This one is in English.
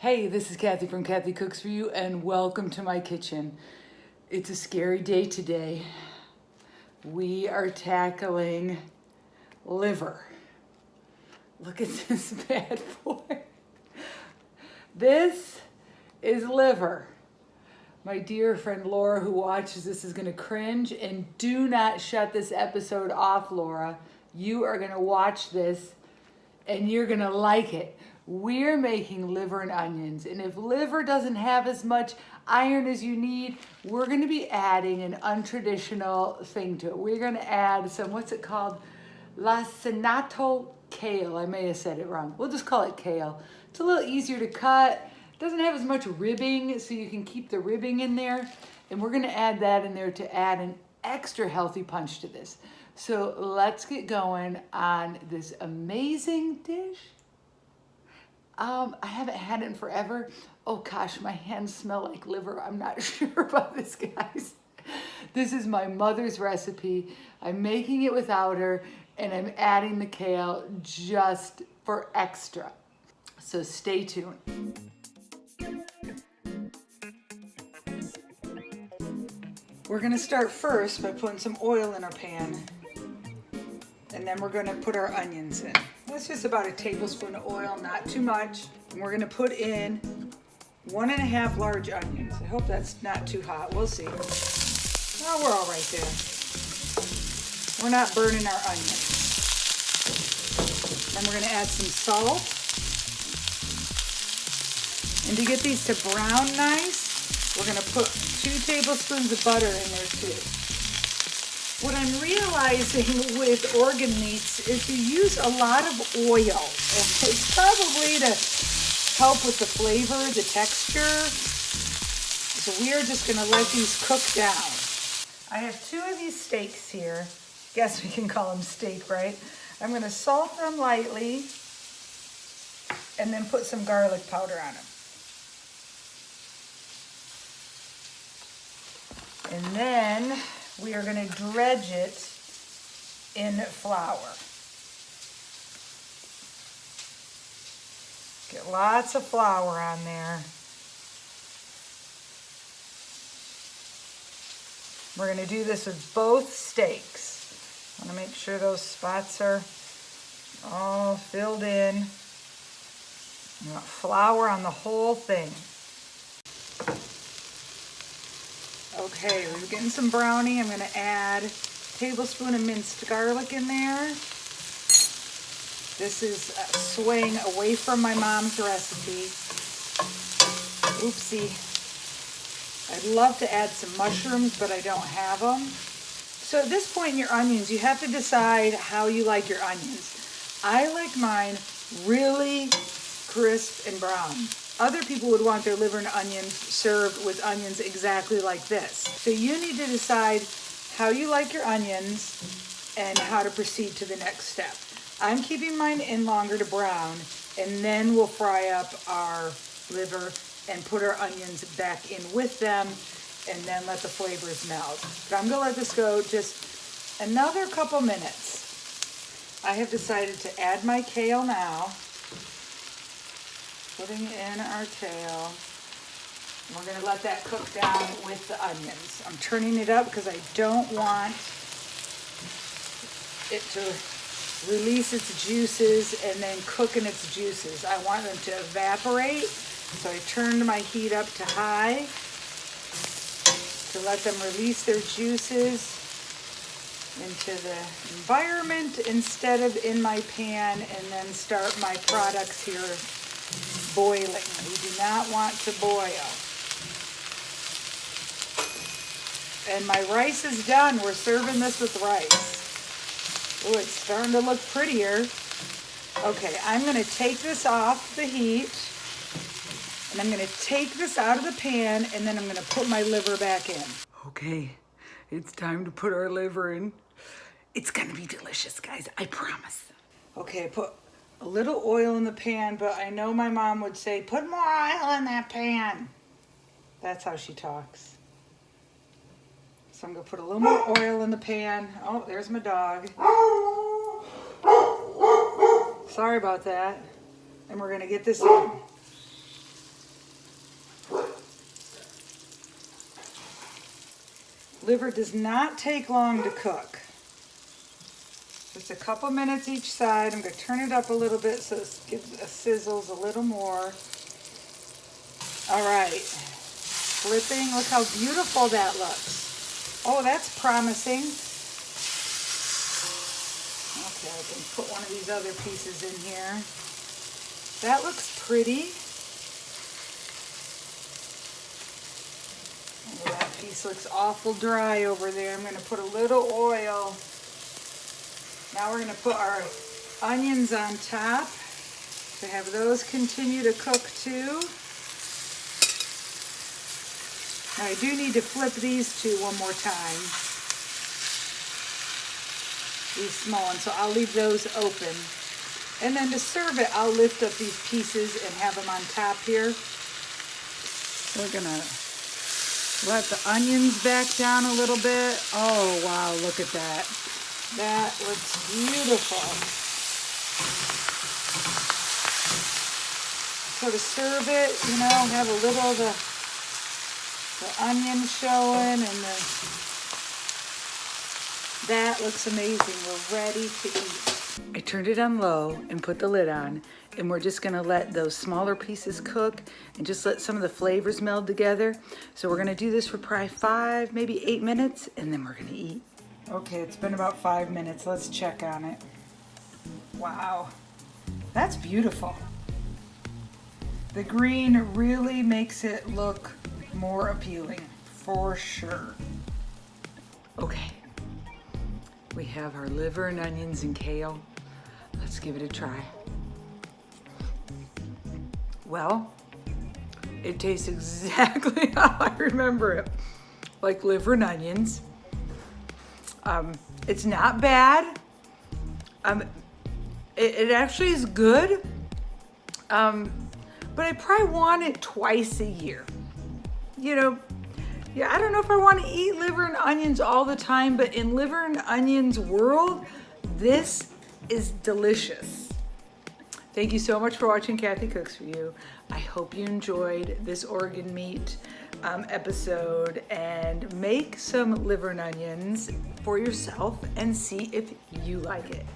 Hey, this is Kathy from Kathy Cooks For You and welcome to my kitchen. It's a scary day today. We are tackling liver. Look at this bad boy. This is liver. My dear friend Laura who watches this is gonna cringe and do not shut this episode off, Laura. You are gonna watch this and you're gonna like it we're making liver and onions. And if liver doesn't have as much iron as you need, we're gonna be adding an untraditional thing to it. We're gonna add some, what's it called? Lacinato kale. I may have said it wrong. We'll just call it kale. It's a little easier to cut. It doesn't have as much ribbing, so you can keep the ribbing in there. And we're gonna add that in there to add an extra healthy punch to this. So let's get going on this amazing dish. Um, I haven't had it in forever. Oh gosh, my hands smell like liver. I'm not sure about this, guys. This is my mother's recipe. I'm making it without her and I'm adding the kale just for extra. So stay tuned. We're gonna start first by putting some oil in our pan and then we're gonna put our onions in. That's just about a tablespoon of oil, not too much. And we're gonna put in one and a half large onions. I hope that's not too hot, we'll see. Oh, we're all right there. We're not burning our onions. Then we're gonna add some salt. And to get these to brown nice, we're gonna put two tablespoons of butter in there too. What I'm realizing with organ meats is you use a lot of oil. And it's probably to help with the flavor, the texture. So we are just gonna let these cook down. I have two of these steaks here. Guess we can call them steak, right? I'm gonna salt them lightly and then put some garlic powder on them. And then we are going to dredge it in flour. Get lots of flour on there. We're going to do this with both steaks. I want to make sure those spots are all filled in. Want flour on the whole thing. Okay, we're getting some brownie. I'm going to add a tablespoon of minced garlic in there. This is uh, swaying away from my mom's recipe. Oopsie. I'd love to add some mushrooms, but I don't have them. So at this point in your onions, you have to decide how you like your onions. I like mine really crisp and brown. Other people would want their liver and onions served with onions exactly like this. So you need to decide how you like your onions and how to proceed to the next step. I'm keeping mine in longer to brown and then we'll fry up our liver and put our onions back in with them and then let the flavors melt. But I'm gonna let this go just another couple minutes. I have decided to add my kale now putting in our kale. We're going to let that cook down with the onions. I'm turning it up because I don't want it to release its juices and then cook in its juices. I want them to evaporate, so I turned my heat up to high to let them release their juices into the environment instead of in my pan and then start my products here boiling. We do not want to boil. And my rice is done. We're serving this with rice. Oh, it's starting to look prettier. Okay, I'm going to take this off the heat. And I'm going to take this out of the pan and then I'm going to put my liver back in. Okay, it's time to put our liver in. It's going to be delicious, guys. I promise. Okay, I put a little oil in the pan, but I know my mom would say, put more oil in that pan. That's how she talks. So I'm gonna put a little more oil in the pan. Oh, there's my dog. Sorry about that. And we're gonna get this in. Liver does not take long to cook. Just a couple minutes each side. I'm going to turn it up a little bit so it gives a sizzles a little more. All right. Flipping. Look how beautiful that looks. Oh, that's promising. Okay, I can put one of these other pieces in here. That looks pretty. Oh, that piece looks awful dry over there. I'm going to put a little oil. Now we're going to put our onions on top to have those continue to cook too. Now I do need to flip these two one more time. These small ones, so I'll leave those open. And then to serve it, I'll lift up these pieces and have them on top here. We're gonna let the onions back down a little bit. Oh, wow, look at that. That looks beautiful. So to serve it, you know, have a little of the, the onion showing and the, that looks amazing. We're ready to eat. I turned it on low and put the lid on and we're just gonna let those smaller pieces cook and just let some of the flavors meld together. So we're gonna do this for probably five, maybe eight minutes and then we're gonna eat. Okay, it's been about five minutes. Let's check on it. Wow, that's beautiful. The green really makes it look more appealing, for sure. Okay, we have our liver and onions and kale. Let's give it a try. Well, it tastes exactly how I remember it, like liver and onions. Um, it's not bad. Um, it, it actually is good. Um, but I probably want it twice a year. You know, yeah, I don't know if I want to eat liver and onions all the time, but in liver and onions world, this is delicious. Thank you so much for watching Kathy Cooks For You. I hope you enjoyed this organ meat um, episode and make some liver and onions for yourself and see if you like it.